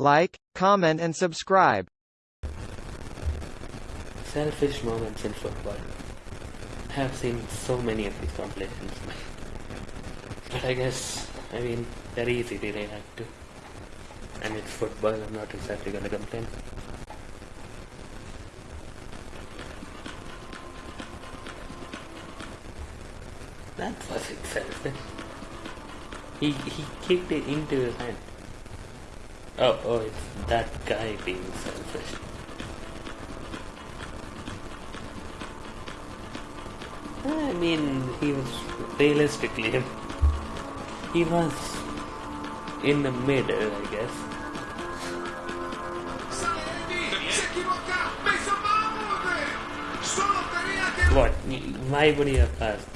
like, comment and subscribe. Selfish moments in football. I have seen so many of these compilations. But I guess, I mean, they're easy to react to. And it's football, I'm not exactly gonna complain. That wasn't selfish. He, he kicked it into his hand. Oh, oh, it's that guy being selfish. I mean, he was realistically, he was in the middle, I guess. What? Why would he have passed?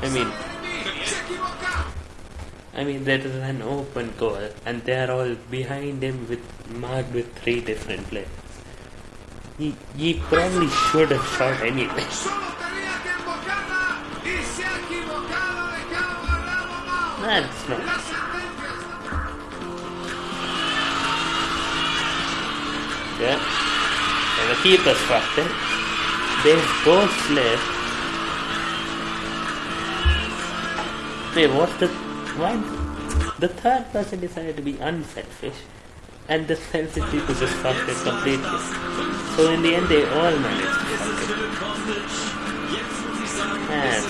I mean, I mean, there is an open goal, and they are all behind him with marked with three different players. He, he probably should have shot anyway. That's not. Yeah. And the keeper's it. They've both left. Wait, what's the The third person decided to be unselfish, and the selfish people just fucked it completely. So in the end, they all managed to fuck it. And,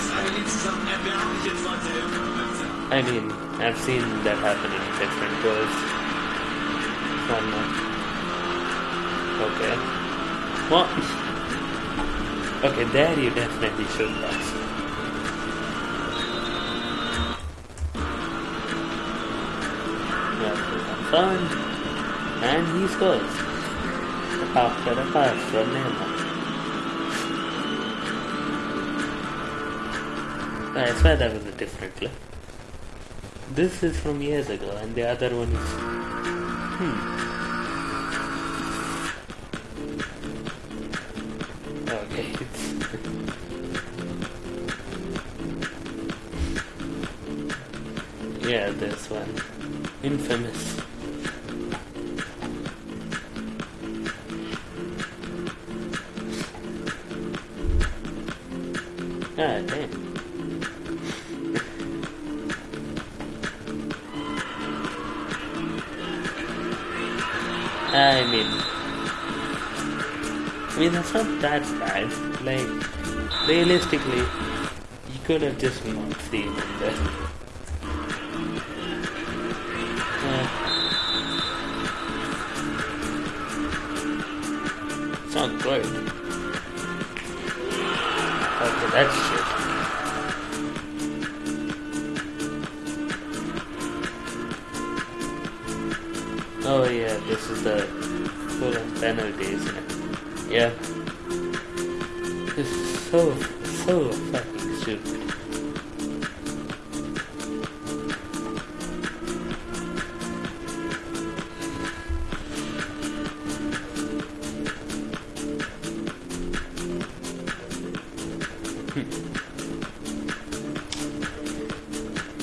I mean, I've seen that happen in different goals. One more. Okay. Well, okay, there you definitely should pass. And he scores. After a pass from Neymar. I swear that was a different clip. This is from years ago, and the other one is. Hmm. Okay, yeah, this one. Infamous. God. I mean, I mean that's not that bad. Like, realistically, you could have just not seen there. Uh, it's not good. That's shit. Oh yeah, this is the full on penalties. Yeah. This is so, so fucking stupid.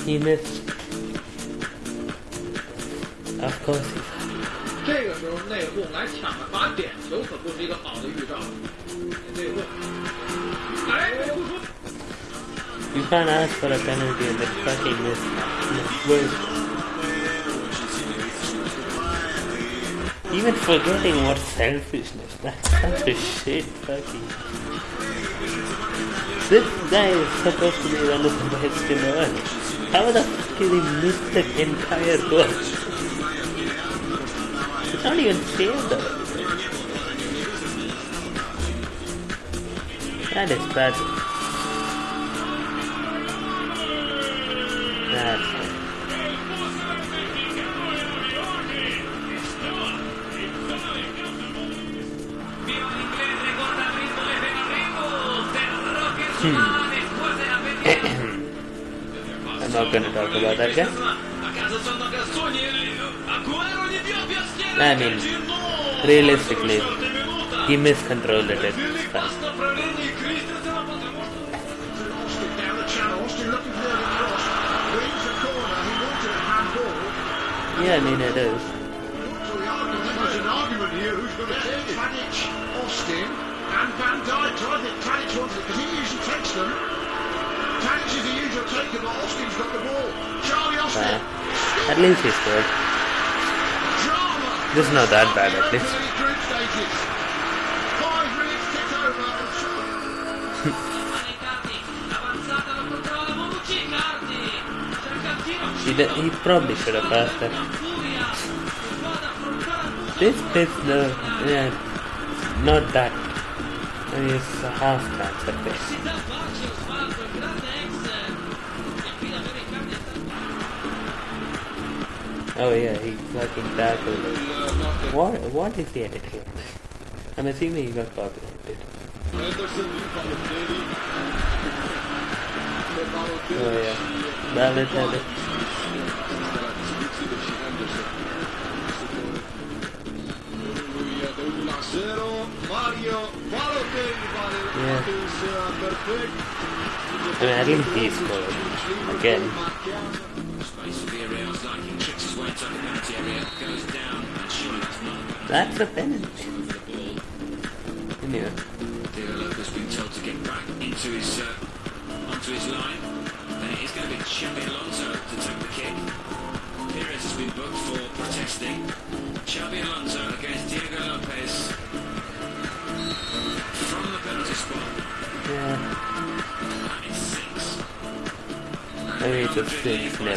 he missed. Of course he 这个时候内讧来抢了罚点球，可不是一个好的预兆。内讧，哎，不说 You can't ask for a penalty and then fucking miss. miss. Even forgetting what selfishness. That's such a shit fucking. This guy is supposed to be one of the best in the world. How the fuck did he miss the entire goal? It's not even fair though. That is bad. That's Hmm. I'm not gonna talk about that guy. I mean, realistically, he miscontrolled it at first. Yeah, I mean it is. Austin, and Van Dijk. I think Wants it because he usually takes them. Tadic is the usual taker, but Austin's got the ball. Charlie Austin. Uh, at least he scored. This is not that bad at least. Group stages. Five minutes tick over. and Avanzata la controlla Bonucci, Cardi. Cerca il tiro. He, he probably should have passed that. Furia. Squadra affrontare al busto. This is the yeah, not that. I mean, it's a half. E davvero i cambi Oh yeah, he fucking tackled it. What what is the edit here? I'm assuming he got copyrighted. Oh yeah, Balotelli. Mario Yeah. perfect. I mean, at least he scored again. Space for Villarreal's liking tricks his way into the penalty area, goes down, and surely that's a penalty. over the. Anyway, Diego Lopez been told to get back into his uh, onto his line. Then it is going to be Xabi Alonso to take the kick. Perez has been booked for protesting. Xabi Alonso against Diego Lopez I need a six two.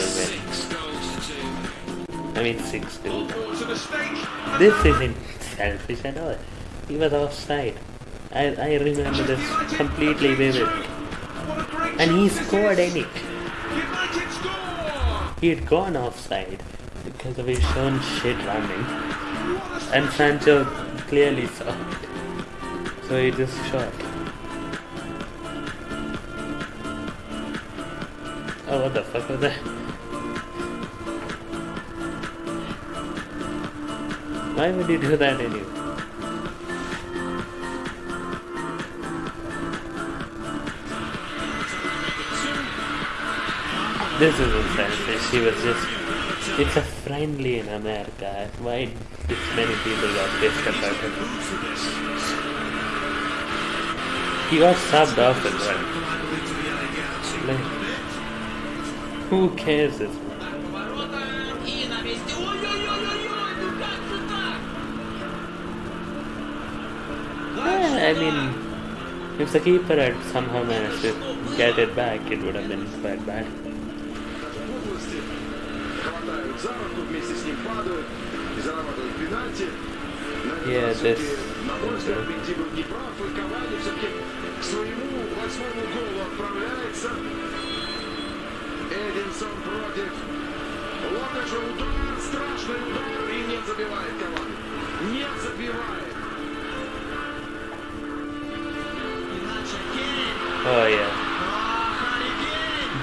I mean, six. This isn't selfish at all. He was offside. I I remember this completely vivid. And he scored score. He had gone offside because of his own shit running. And Sancho clearly saw it. So he just shot. Oh, what the fuck was that? Why would you do that anyway? This isn't selfish. He was just. It's a friendly in America. Why this many people got pissed about it? He got subbed off as well. Like, who cares if... Yeah, I mean, if the keeper had somehow managed to get it back, it would have been quite bad. Yeah, this... Uh, Эдинсон против Лукаша. Удар, страшный удар, и не забивает Кавани. Не забивает. Lancia Kane. Oh yeah.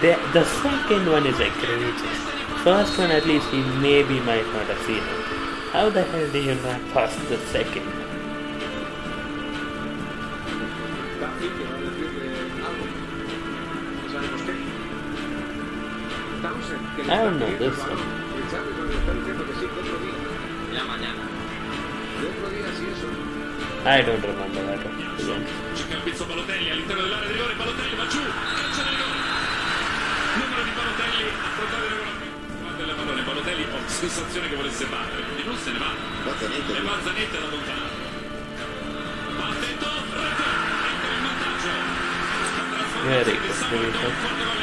The, the second one is egregious. First one at least he maybe might not have seen it. How the hell do you not pass the second? I don't know this one. La. I don't remember that one. Again. Cerca il pizzo Balotelli all'interno dell'area di rigore, Balotelli va giù, calcio di rigore. Numero di Balotelli, affrontare il regolamento. Guarda la pallone, Balotelli ho sensazione che volesse battere, quindi non se ne va. E va Zanetti da lontano. Attento, rete, entra in vantaggio. Very good.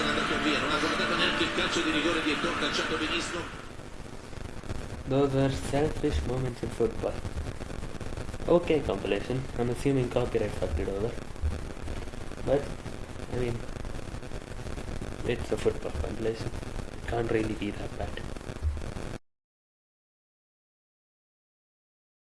Andato via, non ha neanche il calcio di rigore di Ettore calciato benissimo. Those were selfish moments in football. Okay, compilation. I'm assuming copyright fucked it over. But, I mean, it's a football compilation. It can't really be that bad.